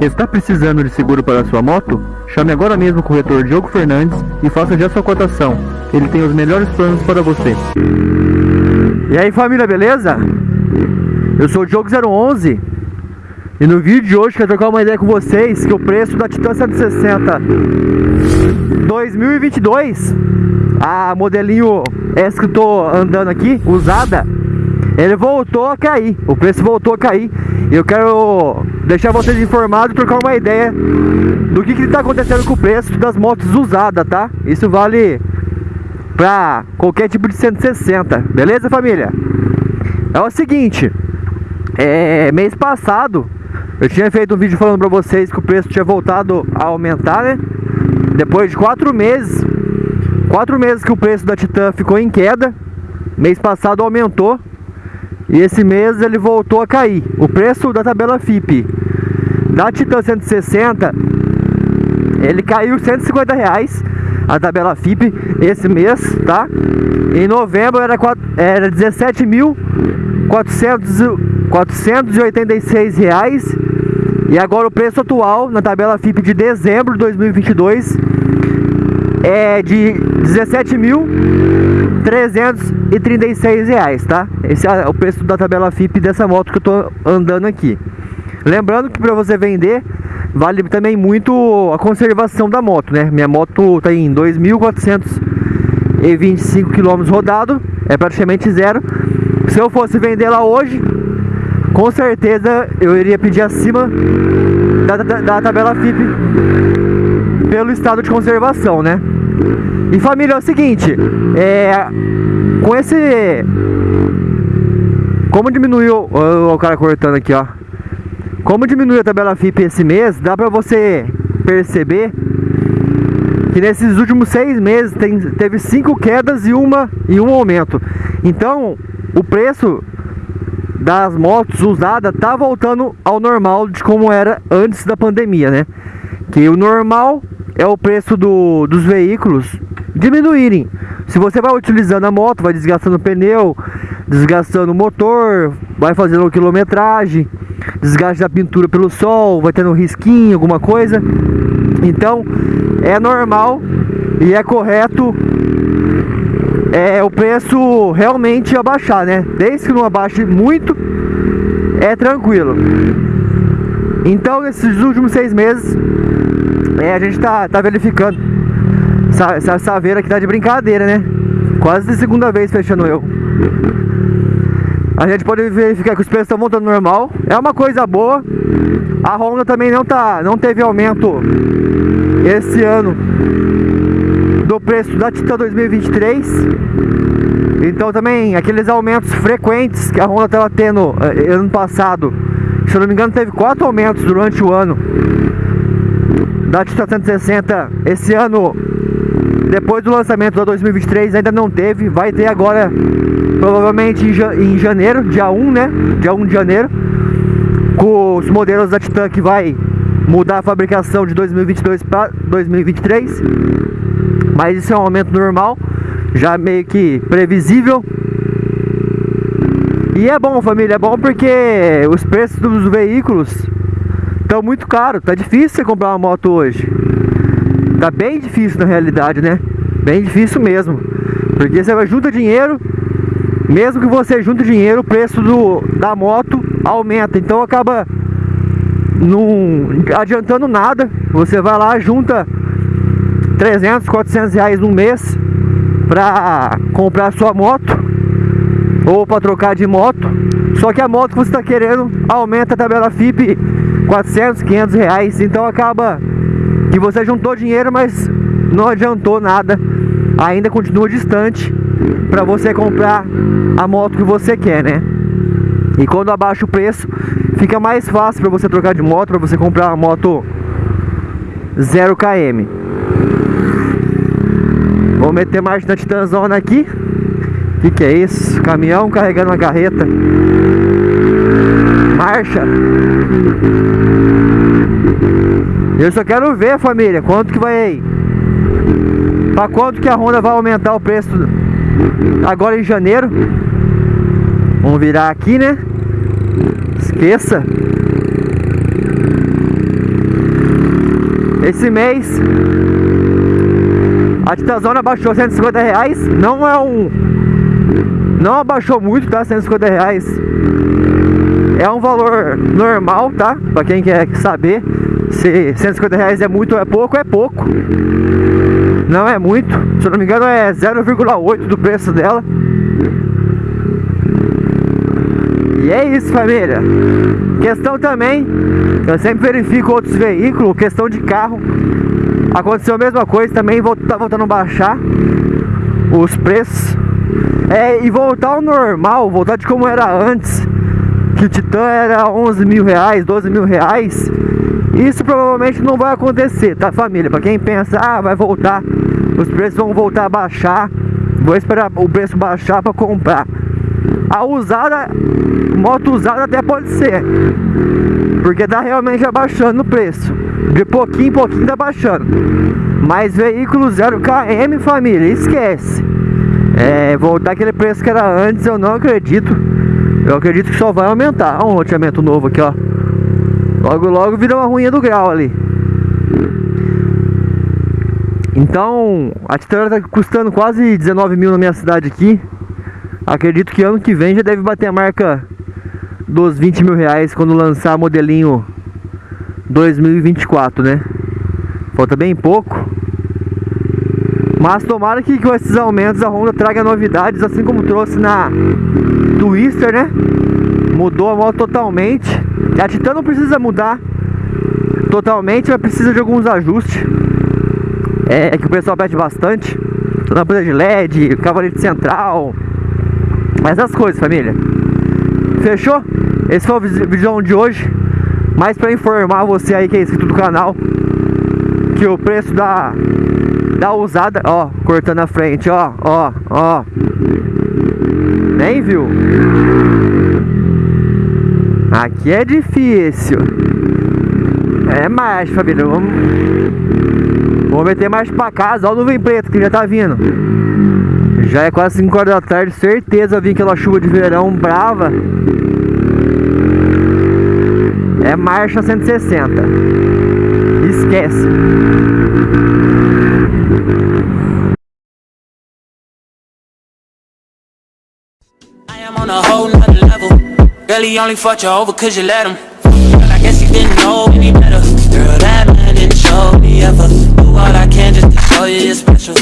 Está precisando de seguro para sua moto? Chame agora mesmo o corretor Diogo Fernandes e faça já sua cotação. Ele tem os melhores planos para você. E aí família, beleza? Eu sou o Diogo 011 e no vídeo de hoje quero trocar uma ideia com vocês que o preço da Titan 160 2022 a modelinho essa que eu tô andando aqui, usada ele voltou a cair, o preço voltou a cair e eu quero deixar vocês informados e trocar uma ideia do que está acontecendo com o preço das motos usadas, tá? Isso vale para qualquer tipo de 160, beleza família? É o seguinte, é, mês passado eu tinha feito um vídeo falando para vocês que o preço tinha voltado a aumentar, né? Depois de quatro meses, quatro meses que o preço da Titan ficou em queda, mês passado aumentou e esse mês ele voltou a cair. O preço da tabela FIP da Titan 160 ele caiu 150 reais a tabela FIP esse mês, tá? Em novembro era, era 17.486 reais e agora o preço atual na tabela FIP de dezembro de 2022 é de 17.336 reais, tá? Esse é o preço da tabela FIP dessa moto que eu tô andando aqui. Lembrando que para você vender, vale também muito a conservação da moto, né? Minha moto tá em 2.425 km rodado, é praticamente zero. Se eu fosse vender lá hoje, com certeza eu iria pedir acima da, da, da tabela FIP pelo estado de conservação, né? E família, é o seguinte, é, com esse... Como diminuiu... Ó, o cara cortando aqui, ó. Como diminuiu a tabela FIP esse mês, dá pra você perceber que nesses últimos seis meses tem, teve cinco quedas e, uma, e um aumento. Então, o preço das motos usadas tá voltando ao normal de como era antes da pandemia, né? Que o normal é o preço do, dos veículos diminuírem. Se você vai utilizando a moto, vai desgastando o pneu, desgastando o motor, vai fazendo quilometragem, desgaste da pintura pelo sol, vai tendo um risquinho, alguma coisa. Então, é normal e é correto é o preço realmente abaixar, né? Desde que não abaixe muito, é tranquilo. Então, nesses últimos seis meses, é, a gente tá, tá verificando essa, essa saveira aqui tá de brincadeira, né? Quase de segunda vez fechando eu. A gente pode verificar que os preços estão voltando normal. É uma coisa boa. A Honda também não, tá, não teve aumento esse ano do preço da Titan 2023. Então também aqueles aumentos frequentes que a Honda estava tendo eh, ano passado. Se eu não me engano teve quatro aumentos durante o ano da Titan 160. Esse ano depois do lançamento da 2023 ainda não teve, vai ter agora provavelmente em janeiro, dia 1, né? Dia 1 de janeiro, com os modelos da Titan que vai mudar a fabricação de 2022 para 2023. Mas isso é um aumento normal, já meio que previsível. E é bom, família, é bom porque os preços dos veículos estão muito caros, tá difícil você comprar uma moto hoje. Tá bem difícil na realidade, né? Bem difícil mesmo. Porque você vai junta dinheiro, mesmo que você junte dinheiro, o preço do, da moto aumenta. Então acaba não adiantando nada. Você vai lá, junta 300, 400 reais no mês pra comprar sua moto ou para trocar de moto. Só que a moto que você está querendo aumenta a tabela FIP 400, 500 reais. Então acaba que você juntou dinheiro, mas não adiantou nada. Ainda continua distante para você comprar a moto que você quer, né? E quando abaixa o preço, fica mais fácil para você trocar de moto, para você comprar uma moto 0 km. Vou meter marcha na Titanzona aqui. O que, que é isso? Caminhão carregando uma carreta. Marcha. Eu só quero ver, família, quanto que vai... Pra quanto que a Honda vai aumentar o preço agora em janeiro. Vamos virar aqui, né? Esqueça. Esse mês a Titazona abaixou 150 reais. Não é um. Não abaixou muito, tá? 150 reais. É um valor normal, tá? Pra quem quer saber se 150 reais é muito ou é pouco, é pouco. Não é muito. Se eu não me engano é 0,8 do preço dela. E é isso, família. Questão também, eu sempre verifico outros veículos, questão de carro. Aconteceu a mesma coisa também, tá voltando a baixar os preços. É, e voltar ao normal, voltar de como era antes, que o Titan era 11 mil reais, 12 mil reais. Isso provavelmente não vai acontecer, tá família? Pra quem pensa, ah, vai voltar, os preços vão voltar a baixar, vou esperar o preço baixar pra comprar. A usada, moto usada até pode ser, porque tá realmente abaixando o preço. De pouquinho em pouquinho tá baixando. Mas veículo 0 km, família, esquece. É, voltar aquele preço que era antes, eu não acredito. Eu acredito que só vai aumentar. Olha um loteamento novo aqui, ó. Logo, logo vira uma ruinha do grau ali. Então, a Titã tá custando quase 19 mil na minha cidade aqui. Acredito que ano que vem já deve bater a marca dos 20 mil reais quando lançar modelinho 2024, né? Falta bem pouco. Mas tomara que com esses aumentos a Honda traga novidades, assim como trouxe na Twister, né? Mudou a moto totalmente. A Titan não precisa mudar totalmente, mas precisa de alguns ajustes. É, é que o pessoal pede bastante. Lâmpada de LED, cavalete central. Essas coisas, família. Fechou? Esse foi o vídeo de hoje. Mas para informar você aí que é inscrito do canal que o preço da da usada, ó, cortando a frente, ó, ó, ó. Nem viu? Aqui é difícil. É mais, família. Vamos, vamos meter mais pra casa. Ó o nuvem preta que já tá vindo. Já é quase 5 horas da tarde. Certeza vir aquela chuva de verão brava. É marcha 160. Esquece. On a whole nother level. Girl, he only fucked you over cause you let him. Girl, I guess he didn't know any better. Girl, that man didn't show me ever. Do all I can just to show you you're special.